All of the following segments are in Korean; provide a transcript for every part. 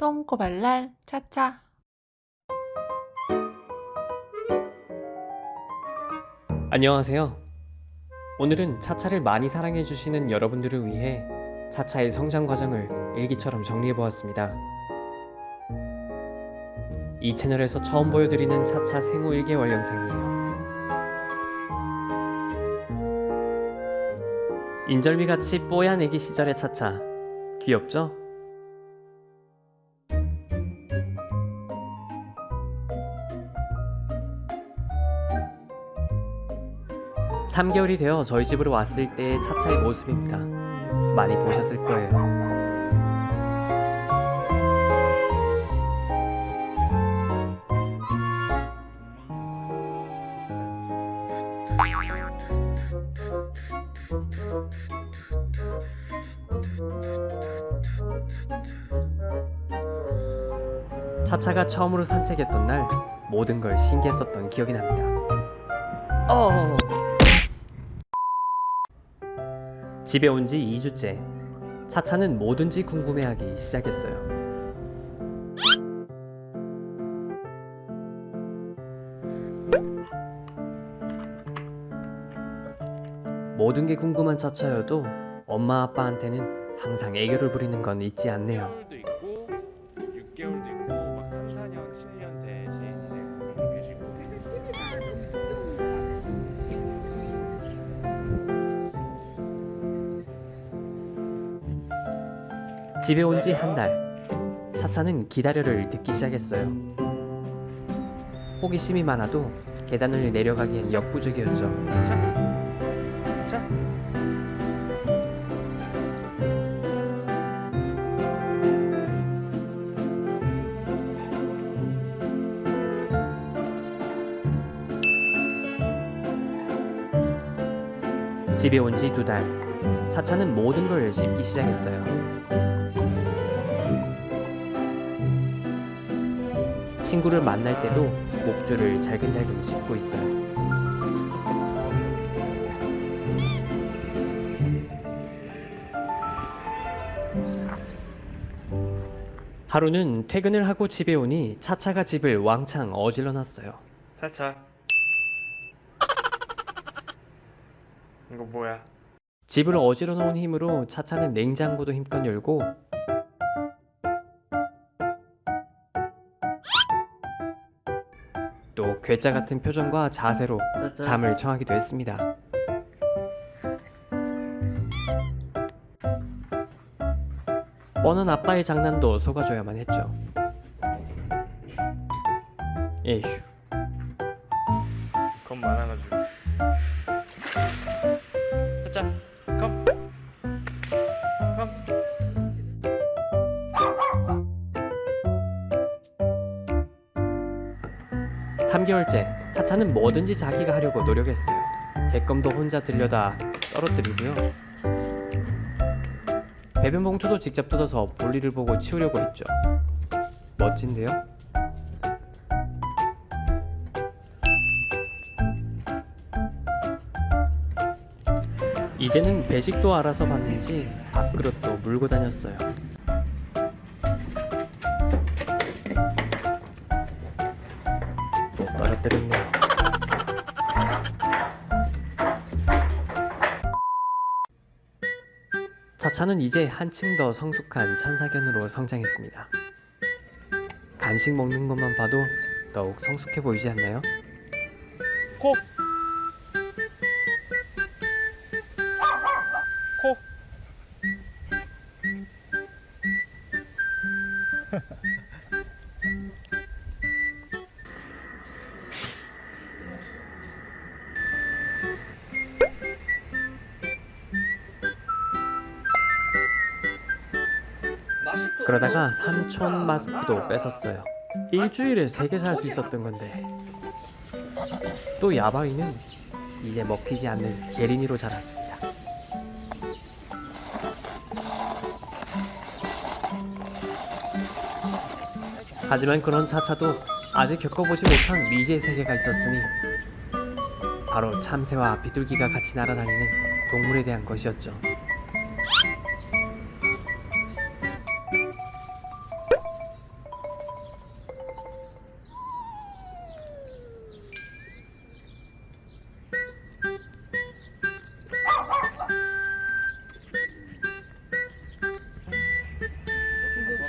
똥꼬발랄 차차 안녕하세요. 오늘은 차차를 많이 사랑해주시는 여러분들을 위해 차차의 성장 과정을 일기처럼 정리해보았습니다. 이 채널에서 처음 보여드리는 차차 생후 1개월 영상이에요. 인절미같이 뽀얀 애기 시절의 차차 귀엽죠? 3개월이 되어 저희 집으로 왔을 때의 차차의 모습입니다. 많이 보셨을 거예요. 차차가 처음으로 산책했던 날 모든 걸 신기했었던 기억이 납니다. 어. 집에 온 지 2주째. 차차는 뭐든지 궁금해하기 시작했어요. 모든 게 궁금한 차차여도 엄마 아빠한테는 항상 애교를 부리는 건 잊지 않네요. 집에 온 지 한 달. 차차는 기다려를 듣기 시작했어요. 호기심이 많아도 계단을 내려가기엔 역부족이었죠. 집에 온 지 두 달. 차차는 모든 걸 씹기 시작했어요. 친구를 만날 때도 목줄을 잘근잘근 씹고 있어요. 하루는 퇴근을 하고 집에 오니 차차가 집을 왕창 어질러 놨어요. 차차. 이거 뭐야? 집을 어지러 놓은 힘으로 차차는 냉장고도 힘껏 열고 괴짜 같은 표정과 자세로 잠을 청하기도 했습니다. 뻔한 아빠의 장난도 속아줘야만 했죠. 에휴, 3개월째 사차는 뭐든지 자기가 하려고 노력했어요. 개껌도 혼자 들려다 떨어뜨리고요. 배변 봉투도 직접 뜯어서 볼일을 보고 치우려고 했죠. 멋진데요? 이제는 배식도 알아서 봤는지 밥그릇도 물고 다녔어요. 또 떨어뜨렸네요. 차차는 이제 한층 더 성숙한 천사견으로 성장했습니다. 간식 먹는 것만 봐도 더욱 성숙해 보이지 않나요? 코. 코. 그러다가 삼촌 마스크도 뺏었어요. 일주일에 세개살 수 있었던 건데 또 야바이는 이제 먹히지 않는 게린이로 자랐습니다. 하지만 그런 차차도 아직 겪어보지 못한 미지의 세계가 있었으니 바로 참새와 비둘기가 같이 날아다니는 동물에 대한 것이었죠.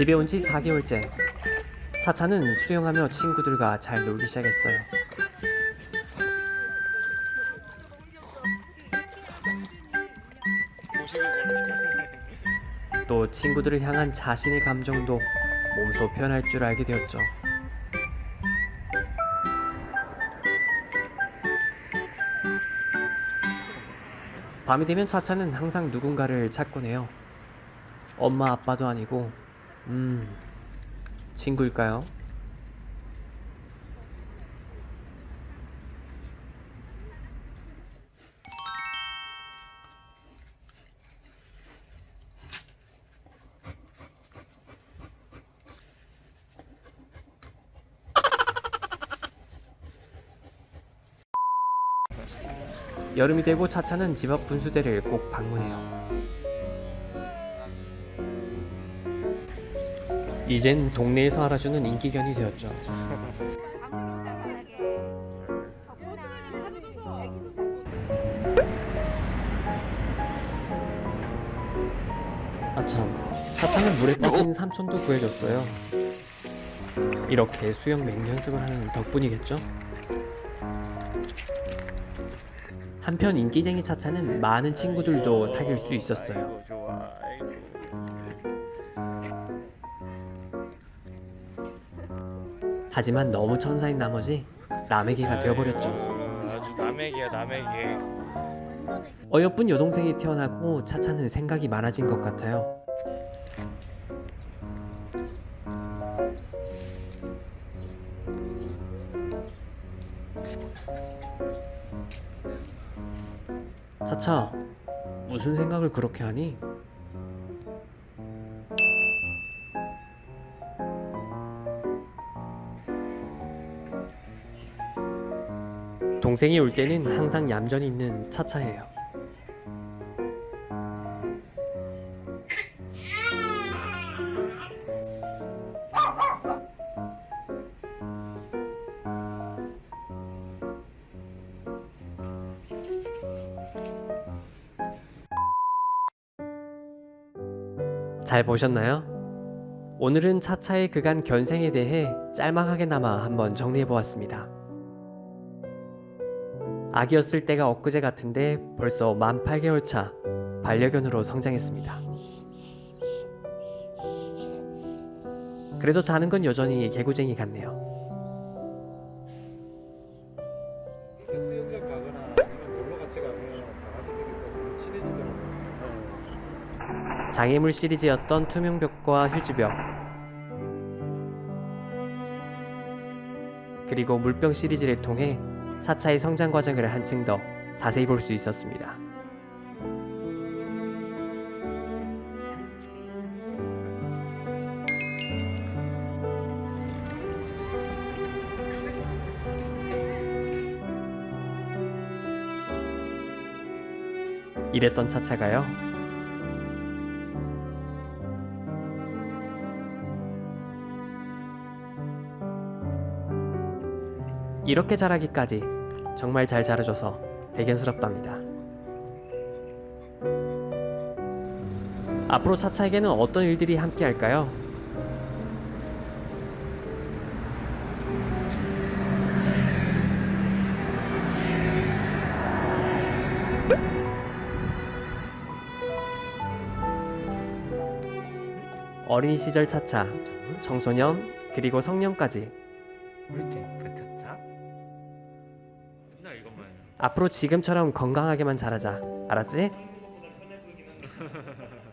집에 온 지 4개월째. 차차는 수영하며 친구들과 잘 놀기 시작했어요. 또 친구들을 향한 자신의 감정도 몸소 표현할 줄 알게 되었죠. 밤이 되면 차차는 항상 누군가를 찾곤 해요. 엄마 아빠도 아니고, 음, 친구일까요? 여름이 되고 차차는 집 앞 분수대를 꼭 방문해요. 이젠 동네에서 알아주는 인기견이 되었죠. 아참, 차차는 물에 빠진 삼촌도 구해줬어요. 이렇게 수영 맹연습을 하는 덕분이겠죠? 한편 인기쟁이 차차는 많은 친구들도 사귈 수 있었어요. 하지만 너무 천사인 나머지 남에게가 되어버렸죠. 아주 남에게야 남에게. 어여쁜 여동생이 태어나고 차차는 생각이 많아진 것 같아요. 차차, 무슨 생각을 그렇게 하니? 동생이 올 때는 항상 얌전히 있는 차차예요. 잘 보셨나요? 오늘은 차차의 그간 견생에 대해 짤막하게나마 한번 정리해 보았습니다. 아기였을 때가 엊그제 같은데 벌써 만 8개월 차 반려견으로 성장했습니다. 그래도 자는 건 여전히 개구쟁이 같네요. 장애물 시리즈였던 투명벽과 휴지벽 그리고 물병 시리즈를 통해 차차의 성장 과정을 한층 더 자세히 볼 수 있었습니다. 이랬던 차차가요. 이렇게 자라기까지 정말 잘 자라줘서 대견스럽답니다. 앞으로 차차에게는 어떤 일들이 함께할까요? 어린이 시절 차차, 청소년, 그리고 성년까지 왜 이렇게 붙었자? 앞으로 지금처럼 건강하게만 자라자. 알았지?